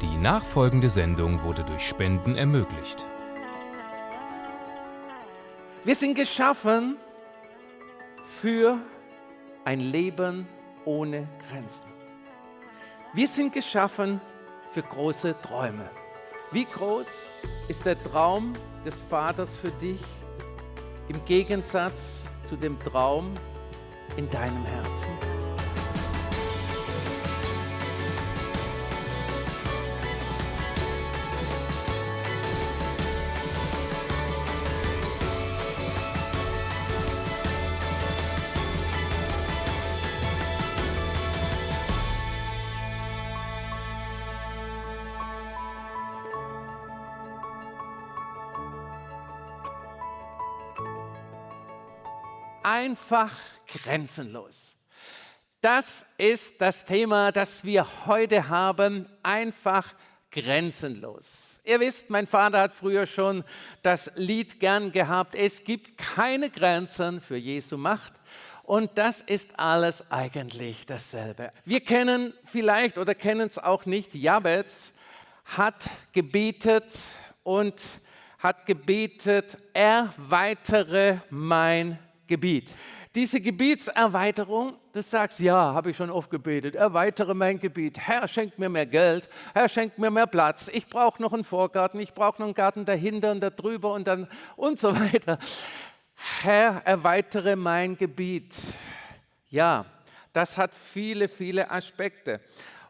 Die nachfolgende Sendung wurde durch Spenden ermöglicht. Wir sind geschaffen für ein Leben ohne Grenzen. Wir sind geschaffen für große Träume. Wie groß ist der Traum des Vaters für dich im Gegensatz zu dem Traum in deinem Herzen? Einfach grenzenlos. Das ist das Thema, das wir heute haben, einfach grenzenlos. Ihr wisst, mein Vater hat früher schon das Lied gern gehabt, es gibt keine Grenzen für Jesu Macht. Und das ist alles eigentlich dasselbe. Wir kennen vielleicht oder kennen es auch nicht, Jabez hat gebetet und hat gebetet, erweitere mein Gebiet. Diese Gebietserweiterung, du sagst, ja, habe ich schon oft gebetet, erweitere mein Gebiet. Herr, schenkt mir mehr Geld, Herr, schenkt mir mehr Platz. Ich brauche noch einen Vorgarten, ich brauche noch einen Garten dahinter und da drüber und dann und so weiter. Herr, erweitere mein Gebiet. Ja, das hat viele, viele Aspekte.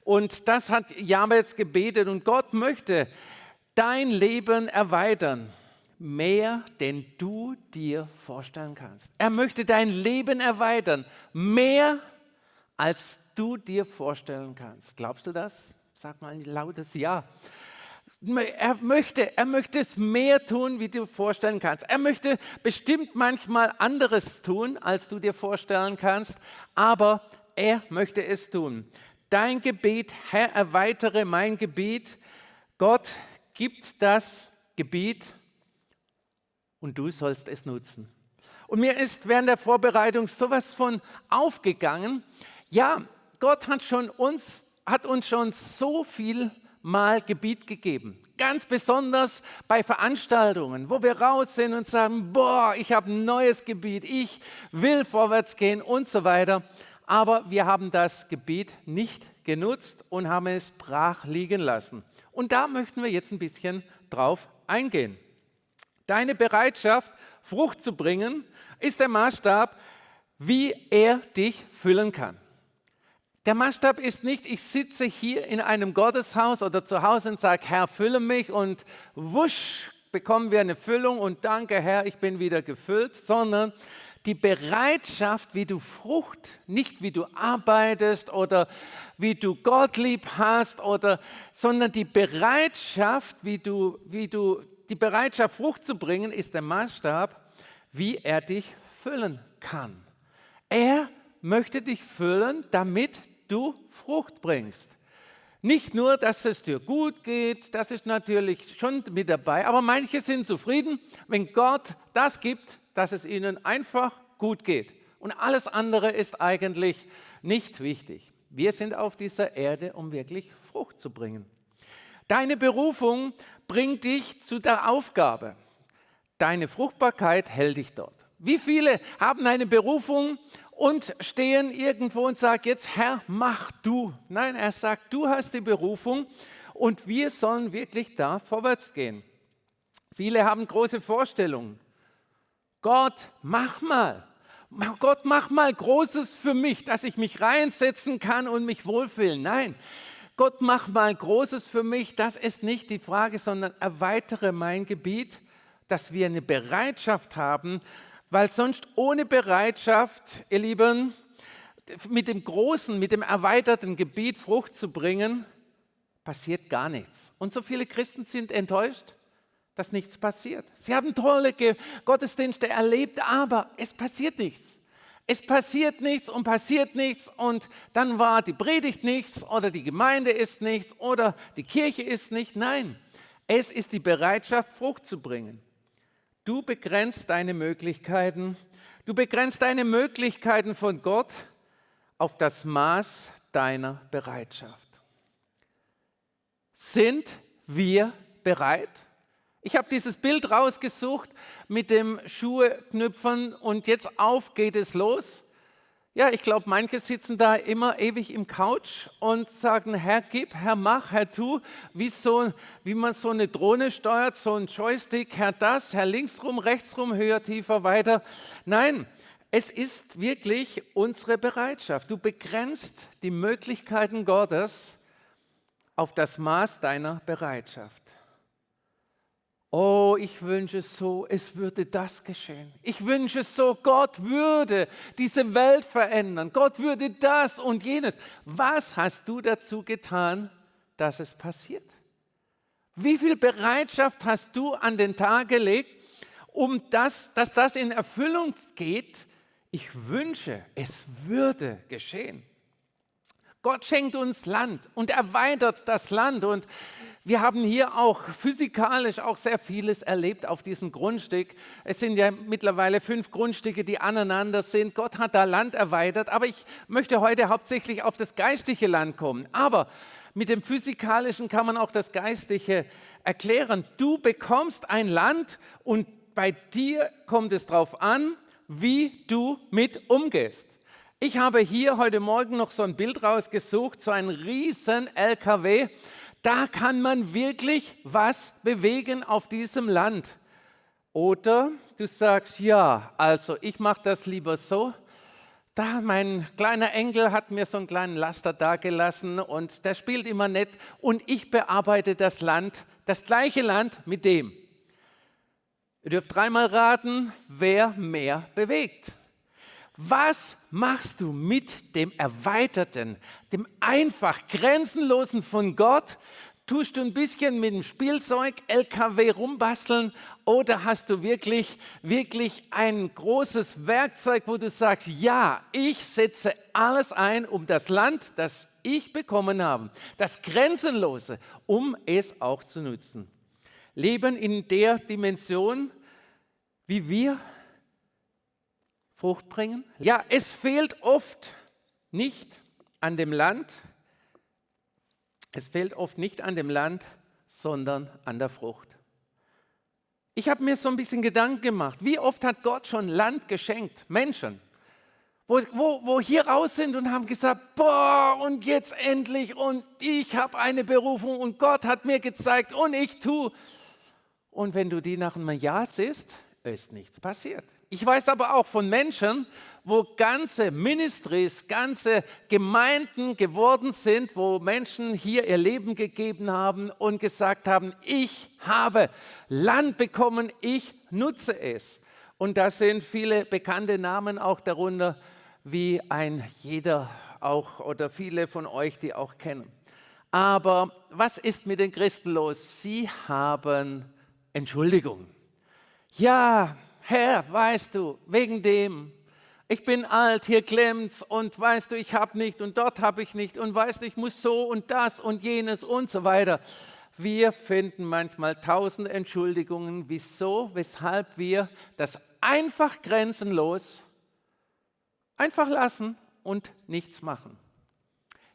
Und das hat Jabez gebetet und Gott möchte dein Leben erweitern mehr, denn du dir vorstellen kannst. Er möchte dein Leben erweitern, mehr, als du dir vorstellen kannst. Glaubst du das? Sag mal ein lautes Ja. Er möchte, er möchte es mehr tun, wie du vorstellen kannst. Er möchte bestimmt manchmal anderes tun, als du dir vorstellen kannst, aber er möchte es tun. Dein Gebet, Herr, erweitere mein Gebet. Gott gibt das Gebiet und du sollst es nutzen. Und mir ist während der Vorbereitung sowas von aufgegangen. Ja, Gott hat, schon uns, hat uns schon so viel mal Gebiet gegeben. Ganz besonders bei Veranstaltungen, wo wir raus sind und sagen, boah, ich habe ein neues Gebiet, ich will vorwärts gehen und so weiter. Aber wir haben das Gebiet nicht genutzt und haben es brach liegen lassen. Und da möchten wir jetzt ein bisschen drauf eingehen. Deine Bereitschaft, Frucht zu bringen, ist der Maßstab, wie er dich füllen kann. Der Maßstab ist nicht, ich sitze hier in einem Gotteshaus oder zu Hause und sage, Herr, fülle mich und wusch, bekommen wir eine Füllung und danke, Herr, ich bin wieder gefüllt, sondern die Bereitschaft, wie du Frucht, nicht wie du arbeitest oder wie du Gott lieb hast, oder, sondern die Bereitschaft, wie du, wie du die Bereitschaft, Frucht zu bringen, ist der Maßstab, wie er dich füllen kann. Er möchte dich füllen, damit du Frucht bringst. Nicht nur, dass es dir gut geht, das ist natürlich schon mit dabei, aber manche sind zufrieden, wenn Gott das gibt, dass es ihnen einfach gut geht. Und alles andere ist eigentlich nicht wichtig. Wir sind auf dieser Erde, um wirklich Frucht zu bringen. Deine Berufung bringt dich zu der Aufgabe. Deine Fruchtbarkeit hält dich dort. Wie viele haben eine Berufung und stehen irgendwo und sagen, jetzt Herr, mach du. Nein, er sagt, du hast die Berufung und wir sollen wirklich da vorwärts gehen. Viele haben große Vorstellungen. Gott, mach mal. Gott, mach mal Großes für mich, dass ich mich reinsetzen kann und mich wohlfühlen. Nein, Gott, mach mal Großes für mich, das ist nicht die Frage, sondern erweitere mein Gebiet, dass wir eine Bereitschaft haben, weil sonst ohne Bereitschaft, ihr Lieben, mit dem großen, mit dem erweiterten Gebiet Frucht zu bringen, passiert gar nichts. Und so viele Christen sind enttäuscht, dass nichts passiert. Sie haben tolle Gottesdienste erlebt, aber es passiert nichts. Es passiert nichts und passiert nichts und dann war die Predigt nichts oder die Gemeinde ist nichts oder die Kirche ist nicht. Nein, es ist die Bereitschaft, Frucht zu bringen. Du begrenzt deine Möglichkeiten, du begrenzt deine Möglichkeiten von Gott auf das Maß deiner Bereitschaft. Sind wir bereit? Ich habe dieses Bild rausgesucht mit dem Schuhknüpfen und jetzt auf geht es los. Ja, ich glaube, manche sitzen da immer ewig im Couch und sagen, Herr, gib, Herr, mach, Herr, tu, wie, so, wie man so eine Drohne steuert, so ein Joystick, Herr, das, Herr, links rum, rechts rum, höher, tiefer, weiter. Nein, es ist wirklich unsere Bereitschaft. Du begrenzt die Möglichkeiten Gottes auf das Maß deiner Bereitschaft. Oh, ich wünsche so, es würde das geschehen. Ich wünsche so, Gott würde diese Welt verändern. Gott würde das und jenes. Was hast du dazu getan, dass es passiert? Wie viel Bereitschaft hast du an den Tag gelegt, um das, dass das in Erfüllung geht? Ich wünsche, es würde geschehen. Gott schenkt uns Land und erweitert das Land und wir haben hier auch physikalisch auch sehr vieles erlebt auf diesem Grundstück. Es sind ja mittlerweile fünf Grundstücke, die aneinander sind. Gott hat da Land erweitert, aber ich möchte heute hauptsächlich auf das geistliche Land kommen. Aber mit dem physikalischen kann man auch das geistliche erklären. Du bekommst ein Land und bei dir kommt es darauf an, wie du mit umgehst. Ich habe hier heute Morgen noch so ein Bild rausgesucht, so ein riesen LKW da kann man wirklich was bewegen auf diesem Land. Oder du sagst, ja, also ich mache das lieber so. Da, mein kleiner Enkel hat mir so einen kleinen Laster dagelassen und der spielt immer nett und ich bearbeite das Land, das gleiche Land mit dem. Ihr dürft dreimal raten, wer mehr bewegt. Was machst du mit dem Erweiterten, dem einfach Grenzenlosen von Gott? Tust du ein bisschen mit dem Spielzeug LKW rumbasteln oder hast du wirklich, wirklich ein großes Werkzeug, wo du sagst, ja, ich setze alles ein, um das Land, das ich bekommen habe, das Grenzenlose, um es auch zu nutzen. Leben in der Dimension, wie wir Frucht bringen? Ja, es fehlt oft nicht an dem Land, es fehlt oft nicht an dem Land, sondern an der Frucht. Ich habe mir so ein bisschen Gedanken gemacht, wie oft hat Gott schon Land geschenkt, Menschen, wo, wo, wo hier raus sind und haben gesagt, boah, und jetzt endlich und ich habe eine Berufung und Gott hat mir gezeigt und ich tue. Und wenn du die nach einem Jahr siehst, ist nichts passiert. Ich weiß aber auch von Menschen, wo ganze Ministries, ganze Gemeinden geworden sind, wo Menschen hier ihr Leben gegeben haben und gesagt haben, ich habe Land bekommen, ich nutze es. Und da sind viele bekannte Namen auch darunter, wie ein jeder auch oder viele von euch, die auch kennen. Aber was ist mit den Christen los? Sie haben Entschuldigung. Ja, Herr, weißt du, wegen dem, ich bin alt, hier klemmt's und weißt du, ich habe nicht und dort habe ich nicht und weißt du, ich muss so und das und jenes und so weiter. Wir finden manchmal tausend Entschuldigungen, wieso, weshalb wir das einfach grenzenlos einfach lassen und nichts machen.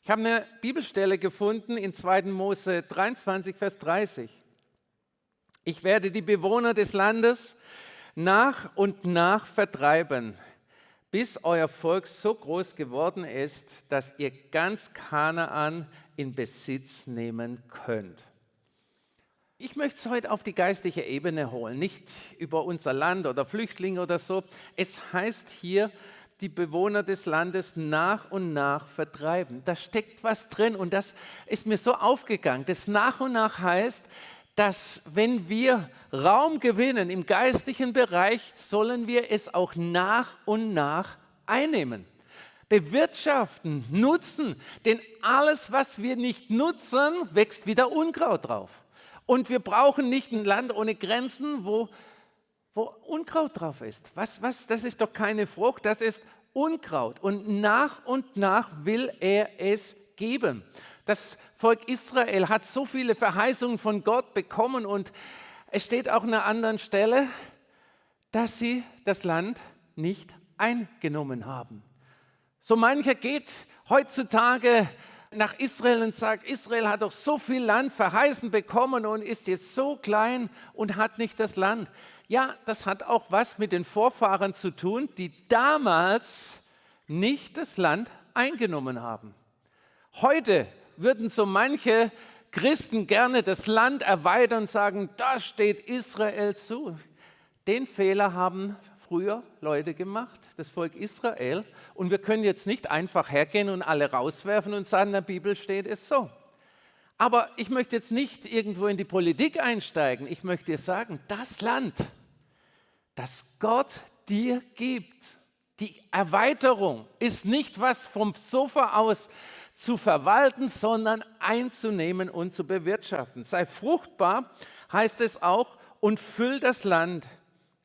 Ich habe eine Bibelstelle gefunden in 2. Mose 23, Vers 30. Ich werde die Bewohner des Landes nach und nach vertreiben, bis euer Volk so groß geworden ist, dass ihr ganz Kanaan in Besitz nehmen könnt. Ich möchte es heute auf die geistliche Ebene holen, nicht über unser Land oder Flüchtlinge oder so. Es heißt hier, die Bewohner des Landes nach und nach vertreiben. Da steckt was drin und das ist mir so aufgegangen. Das nach und nach heißt, dass wenn wir Raum gewinnen im geistlichen Bereich, sollen wir es auch nach und nach einnehmen. Bewirtschaften, nutzen, denn alles, was wir nicht nutzen, wächst wieder Unkraut drauf. Und wir brauchen nicht ein Land ohne Grenzen, wo, wo Unkraut drauf ist. Was, was, das ist doch keine Frucht, das ist Unkraut. Und nach und nach will er es geben. Das Volk Israel hat so viele Verheißungen von Gott bekommen und es steht auch an einer anderen Stelle, dass sie das Land nicht eingenommen haben. So mancher geht heutzutage nach Israel und sagt, Israel hat doch so viel Land verheißen bekommen und ist jetzt so klein und hat nicht das Land. Ja, das hat auch was mit den Vorfahren zu tun, die damals nicht das Land eingenommen haben. Heute würden so manche Christen gerne das Land erweitern und sagen, das steht Israel zu. Den Fehler haben früher Leute gemacht, das Volk Israel. Und wir können jetzt nicht einfach hergehen und alle rauswerfen und sagen, in der Bibel steht es so. Aber ich möchte jetzt nicht irgendwo in die Politik einsteigen. Ich möchte dir sagen, das Land, das Gott dir gibt, die Erweiterung ist nicht was vom Sofa aus zu verwalten, sondern einzunehmen und zu bewirtschaften. Sei fruchtbar, heißt es auch, und füll das Land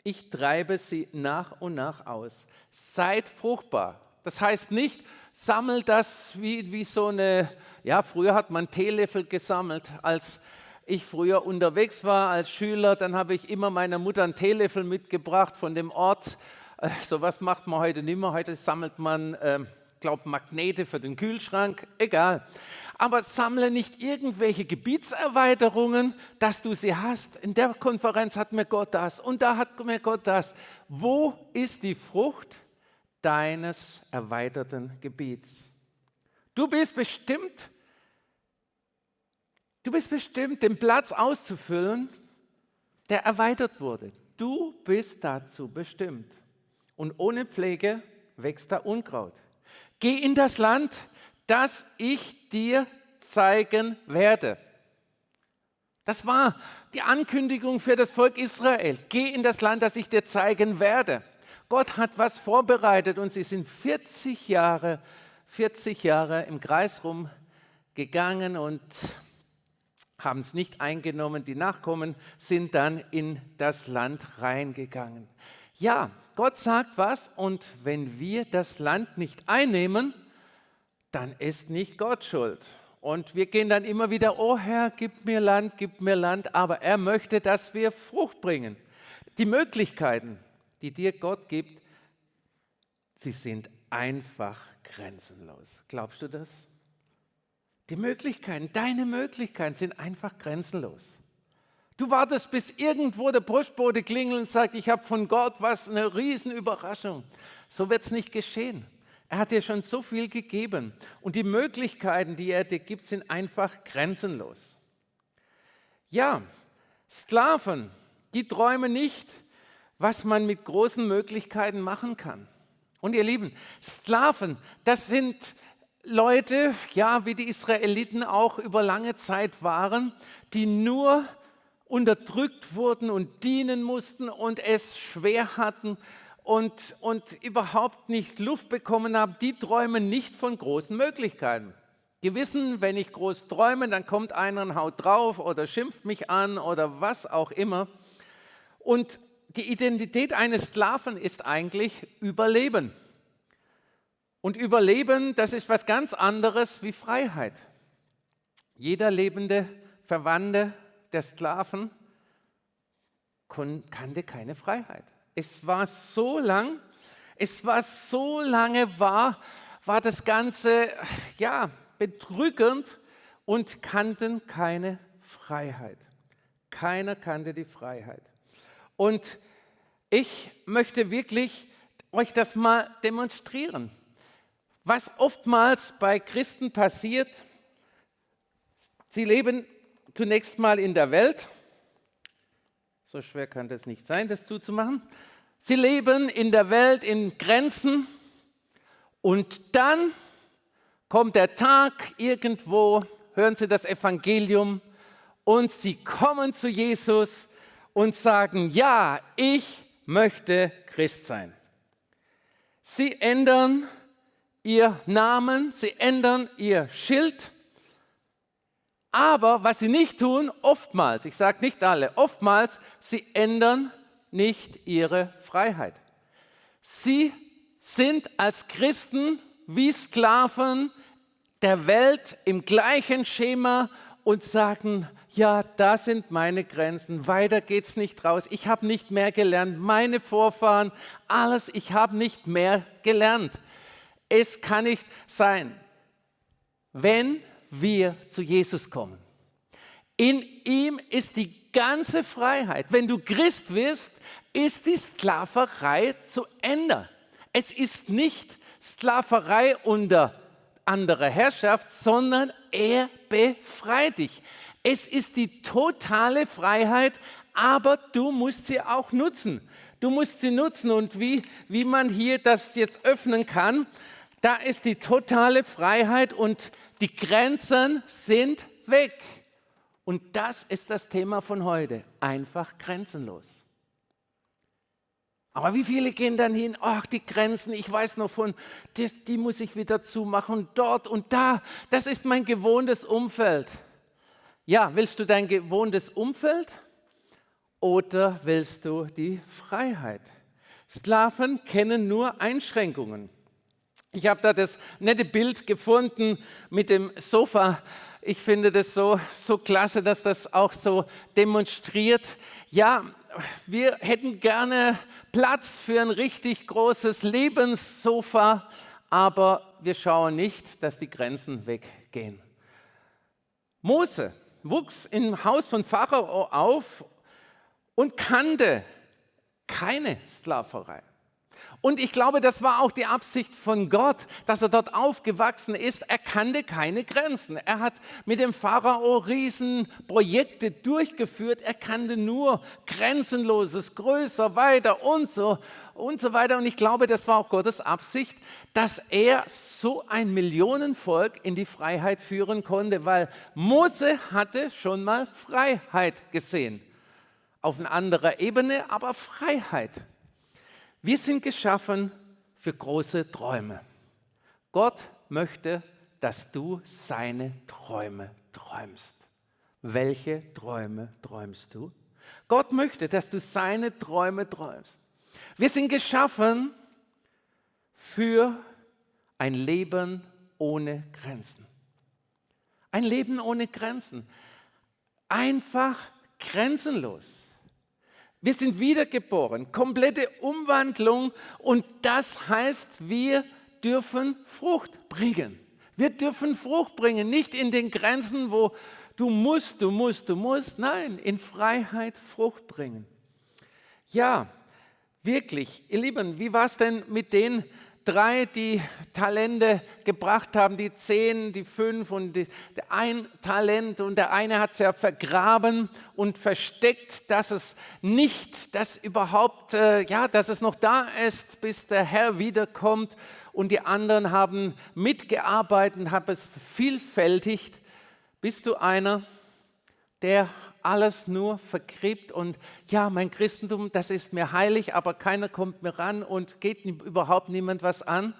ich treibe sie nach und nach aus. Seid fruchtbar. Das heißt nicht, sammelt das wie, wie so eine, ja, früher hat man Teelöffel gesammelt. Als ich früher unterwegs war als Schüler, dann habe ich immer meiner Mutter einen Teelöffel mitgebracht von dem Ort. Äh, so was macht man heute nicht mehr. Heute sammelt man, äh, glaube Magnete für den Kühlschrank. Egal aber sammle nicht irgendwelche Gebietserweiterungen, dass du sie hast. In der Konferenz hat mir Gott das und da hat mir Gott das. Wo ist die Frucht deines erweiterten Gebiets? Du bist bestimmt, du bist bestimmt, den Platz auszufüllen, der erweitert wurde. Du bist dazu bestimmt. Und ohne Pflege wächst da Unkraut. Geh in das Land, das ich dir zeigen werde. Das war die Ankündigung für das Volk Israel. Geh in das Land, das ich dir zeigen werde. Gott hat was vorbereitet und sie sind 40 Jahre, 40 Jahre im Kreis rumgegangen und haben es nicht eingenommen. Die Nachkommen sind dann in das Land reingegangen. Ja, Gott sagt was und wenn wir das Land nicht einnehmen, dann ist nicht Gott schuld. Und wir gehen dann immer wieder, oh Herr, gib mir Land, gib mir Land, aber er möchte, dass wir Frucht bringen. Die Möglichkeiten, die dir Gott gibt, sie sind einfach grenzenlos. Glaubst du das? Die Möglichkeiten, deine Möglichkeiten sind einfach grenzenlos. Du wartest, bis irgendwo der Postbote klingelt und sagt, ich habe von Gott was, eine Riesenüberraschung. So wird es nicht geschehen. Er hat dir schon so viel gegeben und die Möglichkeiten, die er dir gibt, sind einfach grenzenlos. Ja, Sklaven, die träumen nicht, was man mit großen Möglichkeiten machen kann. Und ihr Lieben, Sklaven, das sind Leute, ja, wie die Israeliten auch über lange Zeit waren, die nur unterdrückt wurden und dienen mussten und es schwer hatten und, und überhaupt nicht Luft bekommen haben, die träumen nicht von großen Möglichkeiten. Die wissen, wenn ich groß träume, dann kommt einer und haut drauf oder schimpft mich an oder was auch immer. Und die Identität eines Sklaven ist eigentlich Überleben. Und Überleben, das ist was ganz anderes wie Freiheit. Jeder lebende Verwandte der Sklaven kannte keine Freiheit. Es war so lang, es war so lange war, war das Ganze ja bedrückend und kannten keine Freiheit. Keiner kannte die Freiheit. Und ich möchte wirklich euch das mal demonstrieren. Was oftmals bei Christen passiert, sie leben zunächst mal in der Welt, so schwer kann das nicht sein, das zuzumachen. Sie leben in der Welt in Grenzen und dann kommt der Tag irgendwo, hören Sie das Evangelium und Sie kommen zu Jesus und sagen, ja, ich möchte Christ sein. Sie ändern ihr Namen, sie ändern ihr Schild aber was sie nicht tun, oftmals, ich sage nicht alle, oftmals, sie ändern nicht ihre Freiheit. Sie sind als Christen wie Sklaven der Welt im gleichen Schema und sagen, ja, da sind meine Grenzen, weiter geht's nicht raus, ich habe nicht mehr gelernt, meine Vorfahren, alles, ich habe nicht mehr gelernt. Es kann nicht sein. wenn wir zu Jesus kommen. In ihm ist die ganze Freiheit. Wenn du Christ wirst, ist die Sklaverei zu Ende. Es ist nicht Sklaverei unter anderer Herrschaft, sondern er befreit dich. Es ist die totale Freiheit, aber du musst sie auch nutzen. Du musst sie nutzen und wie, wie man hier das jetzt öffnen kann, da ist die totale Freiheit und die Grenzen sind weg. Und das ist das Thema von heute, einfach grenzenlos. Aber wie viele gehen dann hin, ach die Grenzen, ich weiß noch von, die, die muss ich wieder zumachen, dort und da, das ist mein gewohntes Umfeld. Ja, willst du dein gewohntes Umfeld oder willst du die Freiheit? Sklaven kennen nur Einschränkungen. Ich habe da das nette Bild gefunden mit dem Sofa. Ich finde das so, so klasse, dass das auch so demonstriert. Ja, wir hätten gerne Platz für ein richtig großes Lebenssofa, aber wir schauen nicht, dass die Grenzen weggehen. Mose wuchs im Haus von Pharao auf und kannte keine Sklaverei. Und ich glaube, das war auch die Absicht von Gott, dass er dort aufgewachsen ist. Er kannte keine Grenzen. Er hat mit dem Pharao Riesenprojekte durchgeführt. Er kannte nur Grenzenloses, größer, weiter und so und so weiter. Und ich glaube, das war auch Gottes Absicht, dass er so ein Millionenvolk in die Freiheit führen konnte, weil Mose hatte schon mal Freiheit gesehen. Auf einer anderen Ebene, aber Freiheit. Wir sind geschaffen für große Träume. Gott möchte, dass du seine Träume träumst. Welche Träume träumst du? Gott möchte, dass du seine Träume träumst. Wir sind geschaffen für ein Leben ohne Grenzen. Ein Leben ohne Grenzen. Einfach grenzenlos. Wir sind wiedergeboren, komplette Umwandlung und das heißt, wir dürfen Frucht bringen. Wir dürfen Frucht bringen, nicht in den Grenzen, wo du musst, du musst, du musst, nein, in Freiheit Frucht bringen. Ja, wirklich, ihr Lieben, wie war es denn mit den drei, die Talente gebracht haben, die zehn, die fünf und die, ein Talent und der eine hat es ja vergraben und versteckt, dass es nicht, dass überhaupt, äh, ja, dass es noch da ist, bis der Herr wiederkommt und die anderen haben mitgearbeitet, haben es vielfältigt. Bist du einer, der alles nur vergräbt und ja, mein Christentum, das ist mir heilig, aber keiner kommt mir ran und geht überhaupt niemand was an?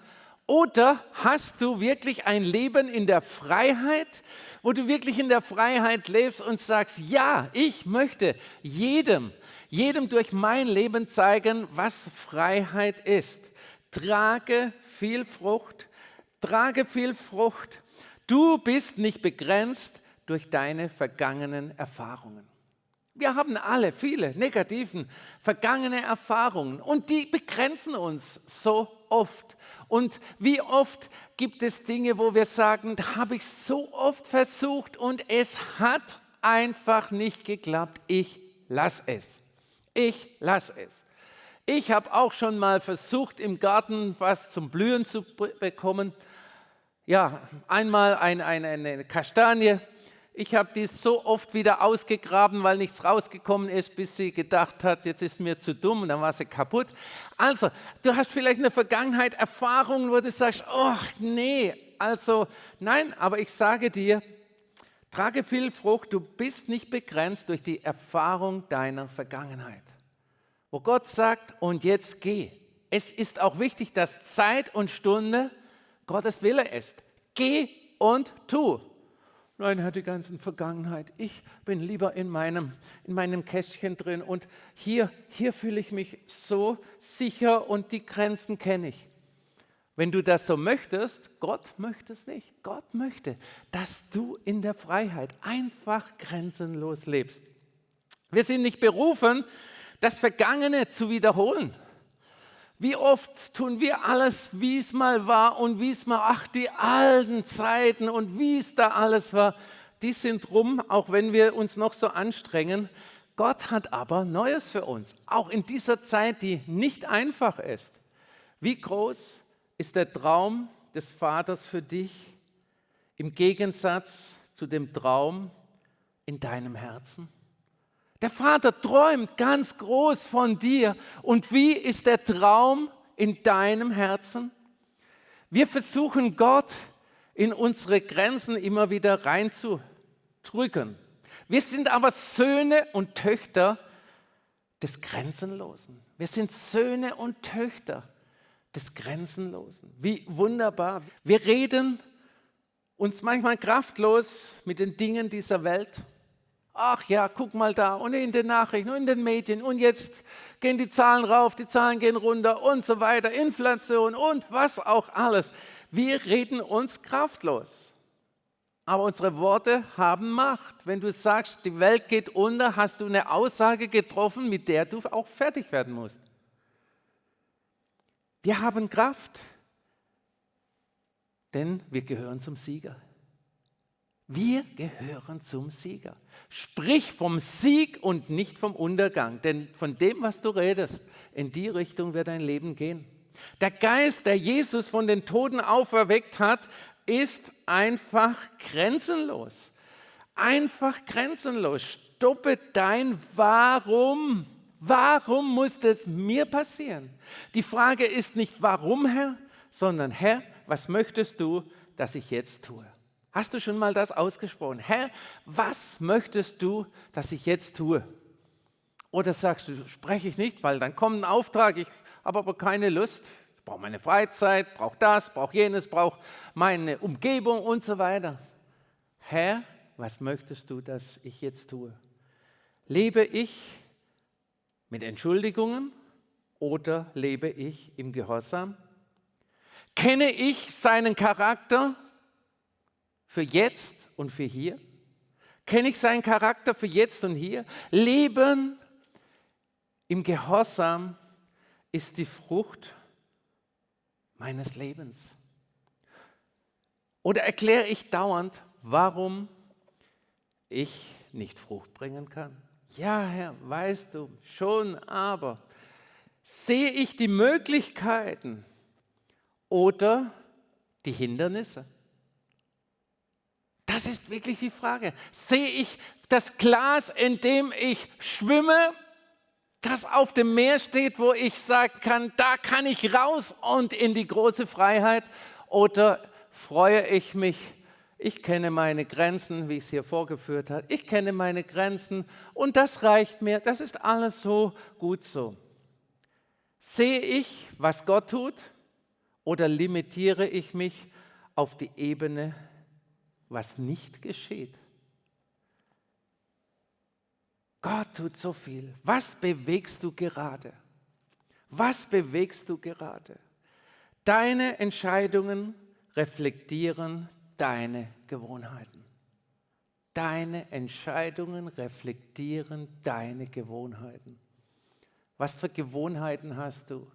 Oder hast du wirklich ein Leben in der Freiheit, wo du wirklich in der Freiheit lebst und sagst, ja, ich möchte jedem, jedem durch mein Leben zeigen, was Freiheit ist. Trage viel Frucht, trage viel Frucht. Du bist nicht begrenzt, durch deine vergangenen Erfahrungen. Wir haben alle viele negativen vergangene Erfahrungen und die begrenzen uns so oft. Und wie oft gibt es Dinge, wo wir sagen, da habe ich so oft versucht und es hat einfach nicht geklappt. Ich lasse es. Ich lasse es. Ich habe auch schon mal versucht, im Garten was zum Blühen zu bekommen. Ja, einmal ein, ein, eine Kastanie ich habe die so oft wieder ausgegraben, weil nichts rausgekommen ist, bis sie gedacht hat, jetzt ist mir zu dumm und dann war sie kaputt. Also, du hast vielleicht in der Vergangenheit Erfahrungen, wo du sagst, oh nee, also nein, aber ich sage dir, trage viel Frucht, du bist nicht begrenzt durch die Erfahrung deiner Vergangenheit. Wo Gott sagt, und jetzt geh. Es ist auch wichtig, dass Zeit und Stunde Gottes Wille ist. Geh und tu. Nein, Herr, die ganzen Vergangenheit. Ich bin lieber in meinem, in meinem Kästchen drin und hier, hier fühle ich mich so sicher und die Grenzen kenne ich. Wenn du das so möchtest, Gott möchte es nicht. Gott möchte, dass du in der Freiheit einfach grenzenlos lebst. Wir sind nicht berufen, das Vergangene zu wiederholen. Wie oft tun wir alles, wie es mal war und wie es mal, ach, die alten Zeiten und wie es da alles war, die sind rum, auch wenn wir uns noch so anstrengen. Gott hat aber Neues für uns, auch in dieser Zeit, die nicht einfach ist. Wie groß ist der Traum des Vaters für dich im Gegensatz zu dem Traum in deinem Herzen? Der Vater träumt ganz groß von dir. Und wie ist der Traum in deinem Herzen? Wir versuchen Gott in unsere Grenzen immer wieder reinzudrücken. Wir sind aber Söhne und Töchter des Grenzenlosen. Wir sind Söhne und Töchter des Grenzenlosen. Wie wunderbar. Wir reden uns manchmal kraftlos mit den Dingen dieser Welt. Ach ja, guck mal da und in den Nachrichten und in den Medien und jetzt gehen die Zahlen rauf, die Zahlen gehen runter und so weiter, Inflation und was auch alles. Wir reden uns kraftlos. Aber unsere Worte haben Macht. Wenn du sagst, die Welt geht unter, hast du eine Aussage getroffen, mit der du auch fertig werden musst. Wir haben Kraft, denn wir gehören zum Sieger. Wir gehören zum Sieger. Sprich vom Sieg und nicht vom Untergang, denn von dem, was du redest, in die Richtung wird dein Leben gehen. Der Geist, der Jesus von den Toten auferweckt hat, ist einfach grenzenlos. Einfach grenzenlos. Stoppe dein Warum. Warum muss das mir passieren? Die Frage ist nicht, warum, Herr, sondern, Herr, was möchtest du, dass ich jetzt tue? Hast du schon mal das ausgesprochen? Herr, was möchtest du, dass ich jetzt tue? Oder sagst du, spreche ich nicht, weil dann kommt ein Auftrag, ich habe aber keine Lust, ich brauche meine Freizeit, brauche das, brauche jenes, brauche meine Umgebung und so weiter. Herr, was möchtest du, dass ich jetzt tue? Lebe ich mit Entschuldigungen oder lebe ich im Gehorsam? Kenne ich seinen Charakter für jetzt und für hier? Kenne ich seinen Charakter für jetzt und hier? Leben im Gehorsam ist die Frucht meines Lebens. Oder erkläre ich dauernd, warum ich nicht Frucht bringen kann? Ja, Herr, weißt du, schon, aber sehe ich die Möglichkeiten oder die Hindernisse? Das ist wirklich die Frage. Sehe ich das Glas, in dem ich schwimme, das auf dem Meer steht, wo ich sagen kann, da kann ich raus und in die große Freiheit? Oder freue ich mich, ich kenne meine Grenzen, wie es hier vorgeführt hat, ich kenne meine Grenzen und das reicht mir, das ist alles so gut so. Sehe ich, was Gott tut oder limitiere ich mich auf die Ebene was nicht geschieht. Gott tut so viel. Was bewegst du gerade? Was bewegst du gerade? Deine Entscheidungen reflektieren deine Gewohnheiten. Deine Entscheidungen reflektieren deine Gewohnheiten. Was für Gewohnheiten hast du?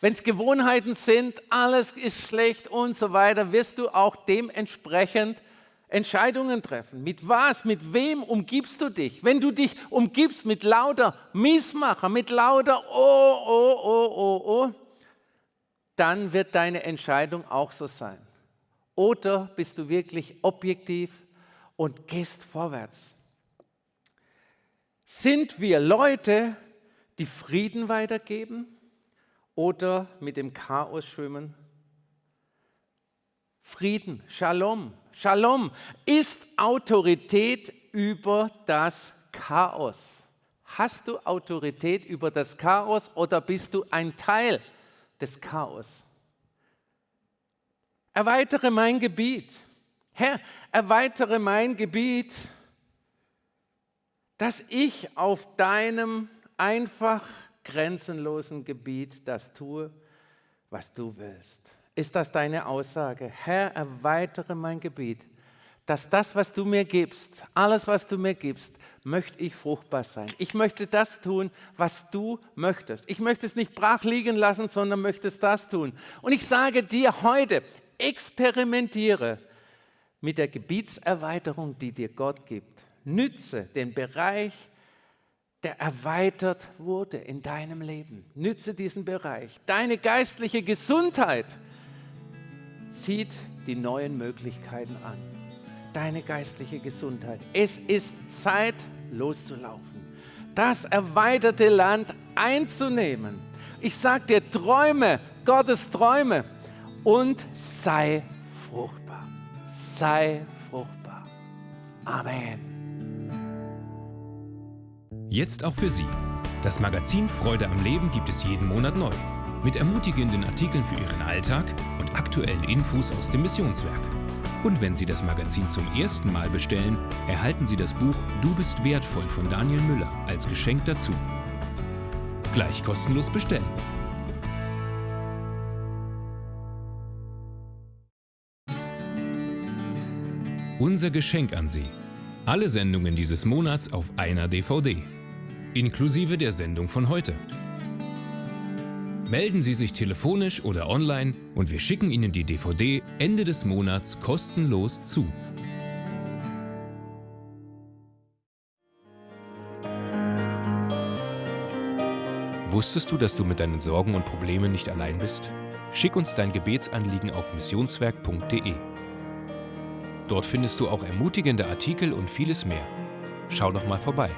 Wenn es Gewohnheiten sind, alles ist schlecht und so weiter, wirst du auch dementsprechend Entscheidungen treffen. Mit was, mit wem umgibst du dich? Wenn du dich umgibst mit lauter Missmacher, mit lauter Oh, oh, oh, oh, oh, dann wird deine Entscheidung auch so sein. Oder bist du wirklich objektiv und gehst vorwärts? Sind wir Leute, die Frieden weitergeben? Oder mit dem Chaos schwimmen? Frieden, Shalom. Shalom ist Autorität über das Chaos. Hast du Autorität über das Chaos oder bist du ein Teil des Chaos? Erweitere mein Gebiet. Herr, erweitere mein Gebiet, dass ich auf deinem einfach grenzenlosen Gebiet das tue, was du willst. Ist das deine Aussage? Herr, erweitere mein Gebiet, dass das, was du mir gibst, alles, was du mir gibst, möchte ich fruchtbar sein. Ich möchte das tun, was du möchtest. Ich möchte es nicht brach liegen lassen, sondern möchte es das tun. Und ich sage dir heute, experimentiere mit der Gebietserweiterung, die dir Gott gibt. Nütze den Bereich, der erweitert wurde in deinem Leben. Nütze diesen Bereich. Deine geistliche Gesundheit zieht die neuen Möglichkeiten an deine geistliche Gesundheit. Es ist Zeit, loszulaufen, das erweiterte Land einzunehmen. Ich sage dir, träume Gottes Träume und sei fruchtbar. Sei fruchtbar. Amen. Jetzt auch für Sie. Das Magazin Freude am Leben gibt es jeden Monat neu. Mit ermutigenden Artikeln für Ihren Alltag und aktuellen Infos aus dem Missionswerk. Und wenn Sie das Magazin zum ersten Mal bestellen, erhalten Sie das Buch Du bist wertvoll von Daniel Müller als Geschenk dazu. Gleich kostenlos bestellen. Unser Geschenk an Sie. Alle Sendungen dieses Monats auf einer DVD. Inklusive der Sendung von heute. Melden Sie sich telefonisch oder online und wir schicken Ihnen die DVD Ende des Monats kostenlos zu. Wusstest du, dass du mit deinen Sorgen und Problemen nicht allein bist? Schick uns dein Gebetsanliegen auf missionswerk.de. Dort findest du auch ermutigende Artikel und vieles mehr. Schau doch mal vorbei.